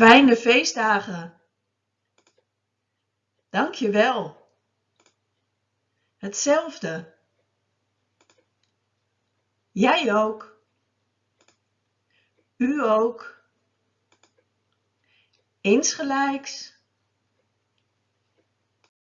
Fijne feestdagen. Dank je wel. Hetzelfde. Jij ook. U ook. Insgelijks.